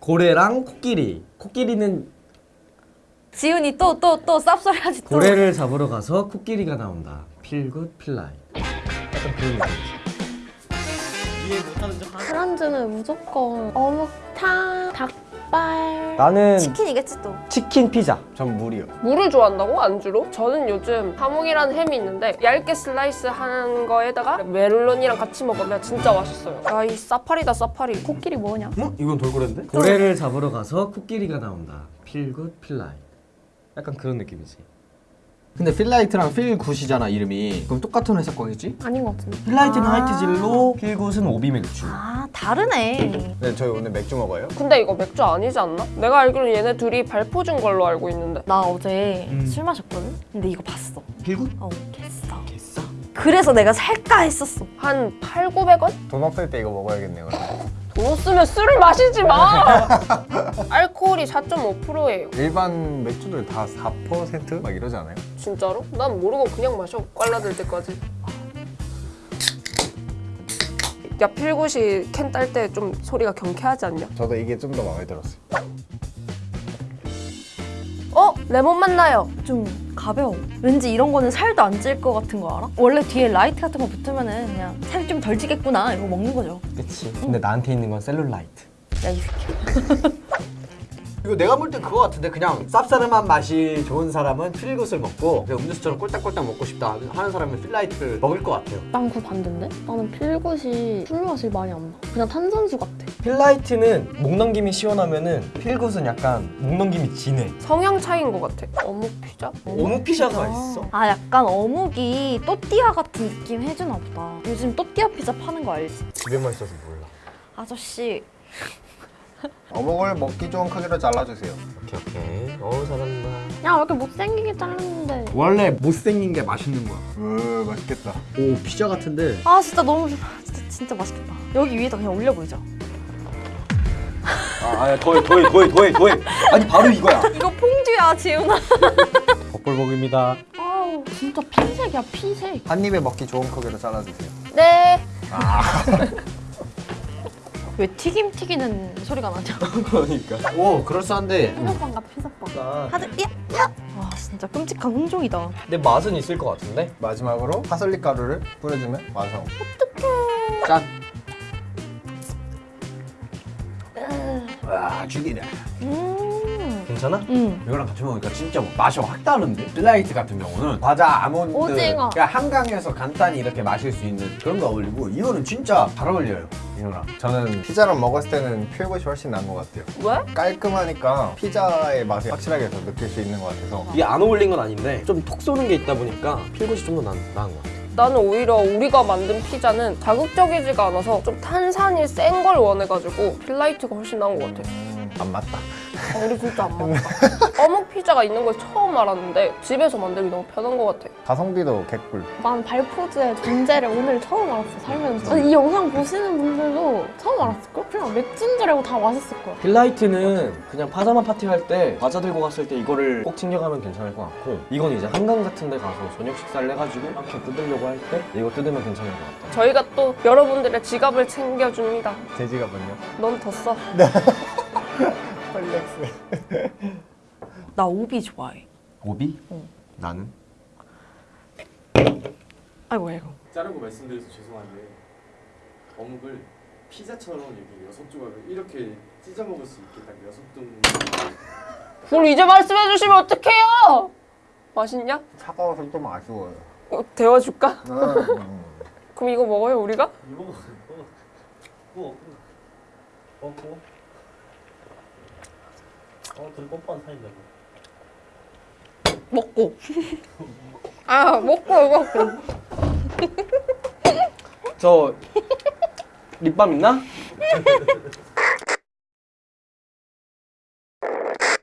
고래랑 코끼리. 코끼리는 지훈이 또 또 또 쌉소리 하지 또. 고래를 잡으러 가서 코끼리가 나온다. 필굿 필라이트. 약간 그런 느낌이지. 안주는 무조건 어묵탕, 닭 발. 나는 치킨이겠지 또. 치킨 피자. 전 물이요. 물을 좋아한다고? 안주로? 저는 요즘 하몽이라는 햄이 있는데 얇게 슬라이스 한 거에다가 멜론이랑 같이 먹으면 진짜 맛있어요. 아, 이 사파리다, 사파리. 코끼리 뭐냐? 어? 이건 돌고래인데? 고래를 잡으러 가서 코끼리가 나온다. 필굿 필라이트. 약간 그런 느낌이지. 근데 필라이트랑 필굿이잖아 이름이. 그럼 똑같은 회사 거겠지? 아닌 것 같은데. 필라이트는 아. 하이트진로, 필굿은 오비 맥주. 아 다르네. 네, 저희 오늘 맥주 먹어요. 근데 이거 맥주 아니지 않나? 내가 알기로는 얘네 둘이 발포주인 걸로 알고 있는데. 나 어제 음. 술 마셨거든. 근데 이거 봤어. 필굿? 어 개싸. 개싸. 그래서 내가 살까 했었어. 한 8, 900원? 돈 없을 때 이거 먹어야겠네요. 돈 없으면 술을 마시지 마! 알코올이 4.5%예요. 일반 맥주들 다 4%막 이러지 않아요? 진짜로? 난 모르고 그냥 마셔. 꽐라들 때까지. 야, 필굿이 캔 딸 때 좀 소리가 경쾌하지 않냐? 저도 이게 좀 더 마음에 들었어요. 어? 레몬 맛 나요. 좀 가벼워. 왠지 이런 거는 살도 안 찔 것 같은 거 알아? 원래 뒤에 라이트 같은 거 붙으면 은 그냥 살이 좀 덜 찌겠구나 이러고 먹는 거죠. 그치. 근데 나한테 있는 건 셀룰라이트. 야 이 새끼. 이거 내가 볼 땐 그거 같은데 그냥 쌉싸름한 맛이 좋은 사람은 필굿을 먹고 음료수처럼 꼴딱꼴딱 먹고 싶다 하는 사람은 필라이트를 먹을 것 같아요 난 그거 반대인데? 나는 필굿이 술 맛이 많이 안 나. 그냥 탄산수 같아. 필라이트는 목 넘김이 시원하면은 필굿은 약간 목 넘김이 진해. 성향 차이인 것 같아. 어묵 피자? 어묵 피자가 있어. 아 약간 어묵이 또띠아 같은 느낌 해주나 보다. 요즘 또띠아 피자 파는 거 알지? 집에만 있어서 몰라. 아저씨 어묵을 먹기 좋은 크기로 잘라주세요. 오케이 오케이. 어 잘한다. 야, 왜 이렇게 못생기게 잘랐는데. 원래 못생긴 게 맛있는 거야 으 맛있겠다. 오 피자 같은데 아 진짜 너무 좋아. 진짜 진짜 맛있겠다. 여기 위에다 그냥 올려보이죠. 아, 더해 더해 더해 더해 더해 아니 바로 이거야 이거 퐁듀야 지훈아. 벅볼복입니다. 아우, 진짜 피색이야, 피색. 한 입에 먹기 좋은 크기로 잘라주세요. 네. 왜 튀김 튀기는 소리가 나냐? 그러니까. 오 그럴싸한데 피자빵 같아, 피자빵. 하드 야 야. 와 진짜 끔찍한 혼종이다. 근데 맛은 있을 것 같은데? 마지막으로 파슬리 가루를 뿌려주면 완성. 짠 와, 죽이네 음. 괜찮아? 음. 이거랑 같이 먹으니까 진짜 맛이 확 다른데? 필라이트 같은 경우는 과자, 아몬드 오징어. 그냥 한강에서 간단히 이렇게 마실 수 있는 그런 거 어울리고 이거는 진짜 잘 어울려요 이거랑 저는 피자랑 먹었을 때는 필굿이 훨씬 나은 것 같아요. 왜? 깔끔하니까 피자의 맛을 확실하게 더 느낄 수 있는 것 같아서 이게 안 어울린 건 아닌데 좀 톡 쏘는 게 있다 보니까 필굿이 좀 더 나은 것 같아. 나는 오히려 우리가 만든 피자는 자극적이지가 않아서 좀 탄산이 센 걸 원해가지고 필라이트가 훨씬 나은 것 같아. 음, 안 맞다. 아, 우리 진짜 안 맞다. 어묵 피자가 있는 걸 처음 알았는데 집에서 만들기 너무 편한 것 같아. 가성비도 개꿀. 난 발포주의 존재를 오늘 처음 알았어, 살면서. 이 영상 보시는 분들도 처음 알았을걸? 그냥 맥주인 줄 알고 다 맛있을 거야. 필라이트는 그냥 파자마 파티 할 때 과자 들고 갔을 때 이거를 꼭 챙겨가면 괜찮을 것 같고 이건 이제 한강 같은 데 가서 저녁 식사를 해가지고 이렇게 뜯으려고 할 때 이거 뜯으면 괜찮을 것 같다. 저희가 또 여러분들의 지갑을 챙겨줍니다. 제 지갑은요? 넌 더 써. 펄렉스. 나 오비 좋아해. 오비? 응. 나는? 아이고 아이고. 자르고 말씀드려서 죄송한데 어묵을 피자처럼 여기 여섯 조각을 이렇게 찢어 먹을 수 있게 딱 여섯 동뭘 이제 말씀해 주시면 어떡해요? 맛있냐? 차가워서 좀 아쉬워요. 어, 데워줄까? 음. 그럼 이거 먹어요 우리가? 이거 먹어 먹어 먹어 먹 어어 둘이 뽀뽀한 사이인데 뭐 먹고. 아 먹고 먹고. 저 립밤 있나?